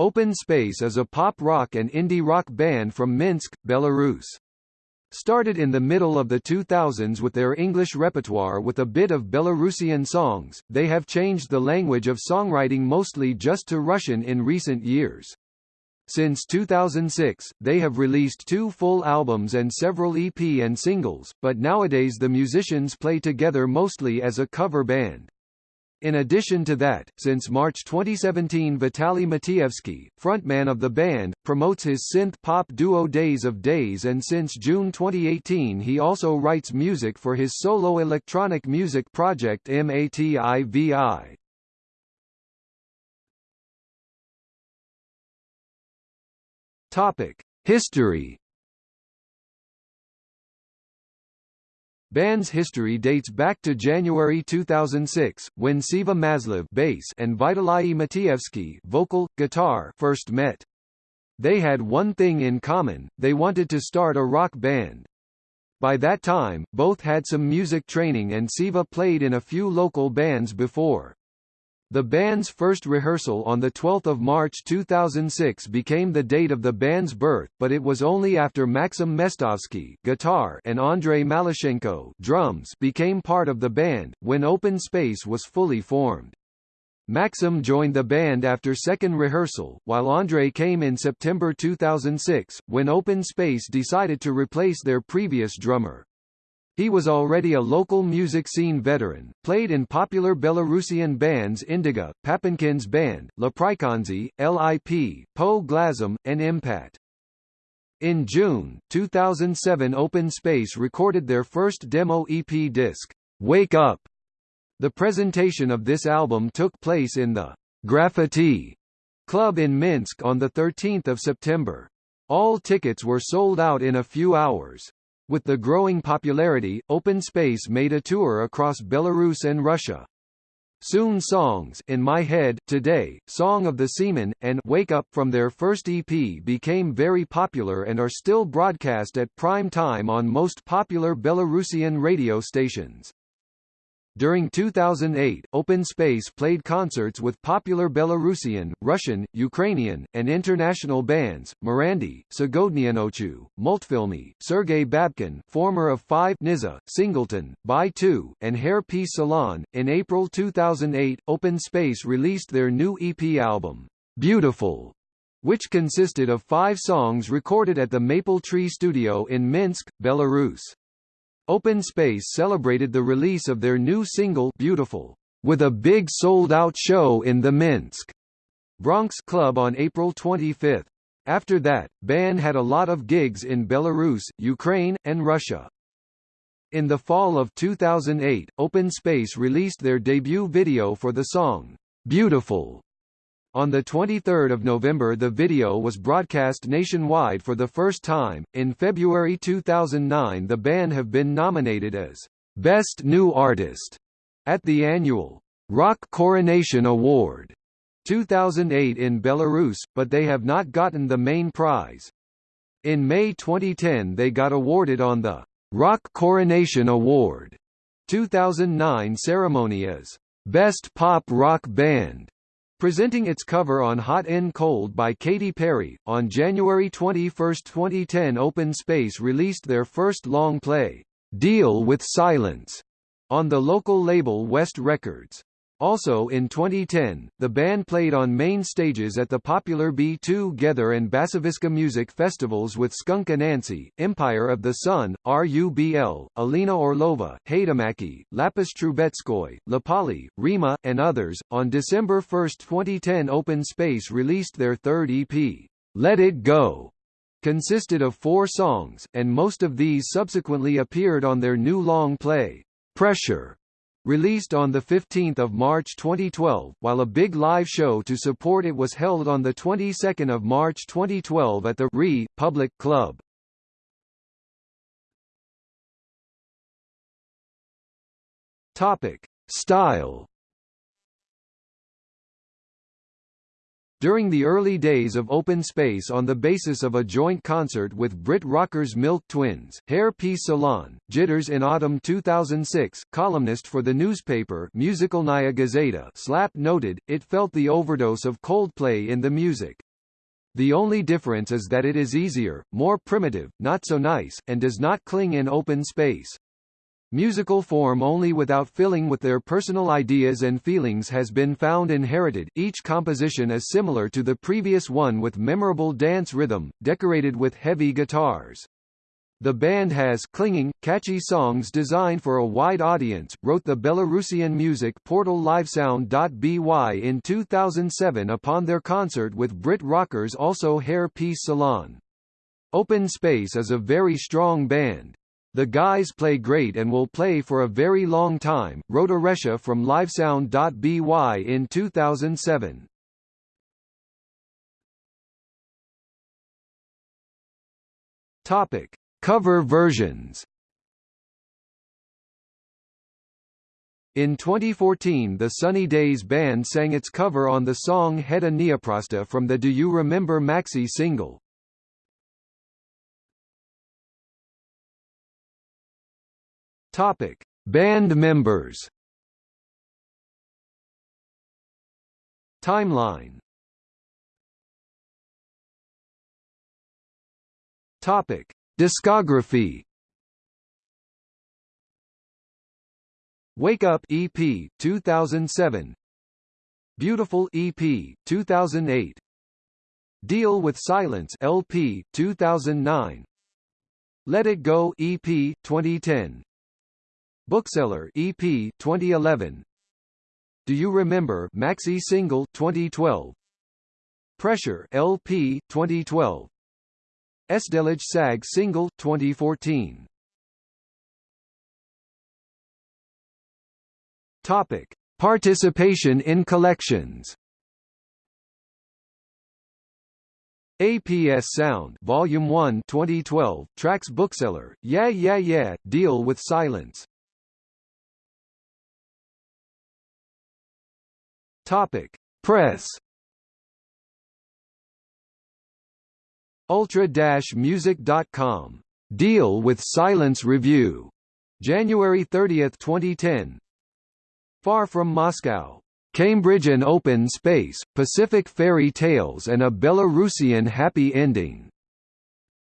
Open Space is a pop rock and indie rock band from Minsk, Belarus. Started in the middle of the 2000s with their English repertoire with a bit of Belarusian songs, they have changed the language of songwriting mostly just to Russian in recent years. Since 2006, they have released two full albums and several EP and singles, but nowadays the musicians play together mostly as a cover band. In addition to that, since March 2017 Vitaly Matievsky, frontman of the band, promotes his synth-pop duo Days of Days and since June 2018 he also writes music for his solo electronic music project MATIVI. History Band's history dates back to January 2006, when Siva Maslov bass and Vitaly Matievsky vocal, guitar first met. They had one thing in common, they wanted to start a rock band. By that time, both had some music training and Siva played in a few local bands before. The band's first rehearsal on 12 March 2006 became the date of the band's birth, but it was only after Maxim Mestovsky guitar and Andrei Malashenko drums became part of the band, when Open Space was fully formed. Maxim joined the band after second rehearsal, while Andrei came in September 2006, when Open Space decided to replace their previous drummer. He was already a local music scene veteran, played in popular Belarusian bands Indigo, Papenkin's band, Leprikonzi, LIP, Po Glazum, and Impat. In June, 2007 Open Space recorded their first demo EP disc, Wake Up. The presentation of this album took place in the Graffiti Club in Minsk on 13 September. All tickets were sold out in a few hours. With the growing popularity, Open Space made a tour across Belarus and Russia. Soon songs In My Head, Today, Song of the Seaman, and Wake Up from their first EP became very popular and are still broadcast at prime time on most popular Belarusian radio stations. During 2008, Open Space played concerts with popular Belarusian, Russian, Ukrainian, and international bands, Morandi, Sagodnianochu, Multfilmy, Sergei Babkin former of Five Niza, Singleton, By 2, and Hair Peace Salon. In April 2008, Open Space released their new EP album, Beautiful, which consisted of five songs recorded at the Maple Tree Studio in Minsk, Belarus. Open Space celebrated the release of their new single Beautiful with a big sold-out show in the Minsk Bronx Club on April 25. After that, band had a lot of gigs in Belarus, Ukraine, and Russia. In the fall of 2008, Open Space released their debut video for the song, Beautiful, on 23 November the video was broadcast nationwide for the first time. In February 2009 the band have been nominated as Best New Artist at the annual Rock Coronation Award 2008 in Belarus, but they have not gotten the main prize. In May 2010 they got awarded on the Rock Coronation Award 2009 ceremony as Best Pop Rock Band Presenting its cover on Hot and Cold by Katy Perry, on January 21, 2010 Open Space released their first long play, Deal with Silence, on the local label West Records. Also in 2010, the band played on main stages at the popular B2gether and Basaviska music festivals with Skunk Anansie, Empire of the Sun, RUBL, Alina Orlova, Haidamaki, Lyapis Trubetskoy, Lapali, Rima, and others. On December 1, 2010 Open Space released their third EP, Let It Go, consisted of four songs, and most of these subsequently appeared on their new long play, Pressure. Released on 15 March 2012, while a big live show to support it was held on the 22nd of March 2012 at the Re Public Club. Topic: Style During the early days of Open Space on the basis of a joint concert with Brit rockers Milk Twins, Hair Peace Salon, Jitters in Autumn 2006, columnist for the newspaper Muzikalnaya Gazeta Slap noted, it felt the overdose of Coldplay in the music. The only difference is that it is easier, more primitive, not so nice, and does not cling in open space. Musical form only without filling with their personal ideas and feelings has been found inherited each composition is similar to the previous one with memorable dance rhythm, decorated with heavy guitars. The band has clinging, catchy songs designed for a wide audience, wrote the Belarusian music portal livesound.by in 2007 upon their concert with Brit rockers also Hair Peace Salon. Open Space is a very strong band. The guys play great and will play for a very long time, wrote Aresha from livesound.by in 2007. Topic: Cover versions. In 2014 the Sunny Days Band sang its cover on the song Heda Neoprosta from the Do You Remember maxi single. Topic: Band members. Timeline. Topic: Discography. Wake Up EP 2007. Beautiful EP 2008. Deal with Silence LP 2009. Let It Go EP 2010. Bookseller EP 2011 Do You Remember Maxi Single 2012 Pressure LP 2012 Esdelage Sag Single 2014 Topic. Participation in collections. APS Sound Volume 1 2012 Tracks Bookseller Yeah Yeah Yeah Deal with Silence Topic: Press. Ultra-music.com. Deal with Silence Review. January 30, 2010. Far from Moscow. Cambridge and Open Space, Pacific Fairy Tales and a Belarusian Happy Ending.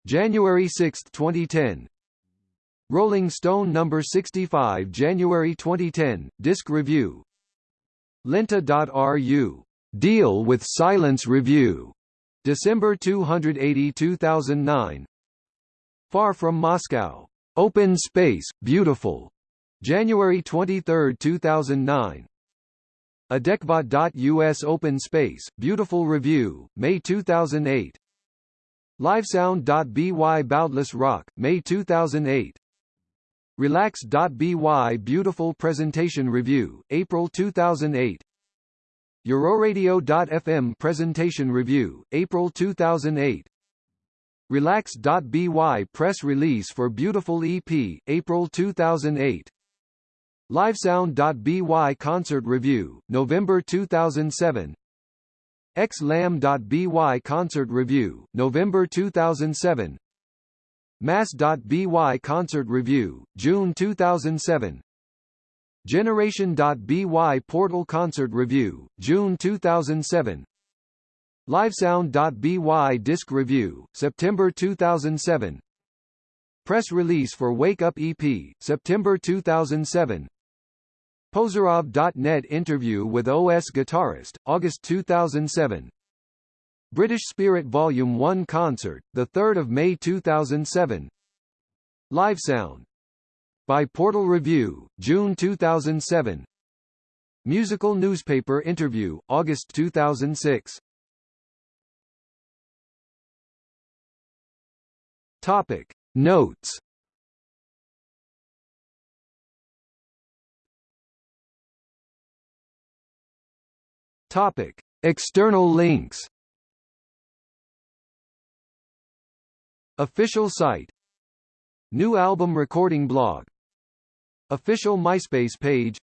January 6, 2010. Rolling Stone No. 65 January 2010, Disc Review, Lenta.ru. Deal with Silence Review. December 280 2009. Far from Moscow. Open Space, Beautiful. January 23, 2009. Adekvat.us Open Space, Beautiful Review, May 2008. Livesound.by Boundless Rock, May 2008. Relax.by Beautiful Presentation Review, April 2008 Euroradio.fm Presentation Review, April 2008 Relax.by Press Release for Beautiful EP, April 2008 Livesound.by Concert Review, November 2007 xlam.by Concert Review, November 2007 Mass.by Concert Review, June 2007 Generation.by Portal Concert Review, June 2007 Livesound.by Disc Review, September 2007 Press release for Wake Up EP, September 2007 Pozerov.net interview with OS guitarist, August 2007 British Spirit Volume 1 concert, 3 May 2007 Live Sound. By Portal Review, June 2007 Musical Newspaper Interview, August 2006 Topic. Notes. Topic. External links Official site. New album recording blog. Official MySpace page.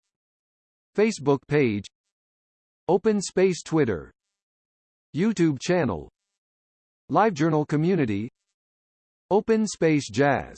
Facebook page. Open Space Twitter. YouTube channel. LiveJournal community. Open Space Jazz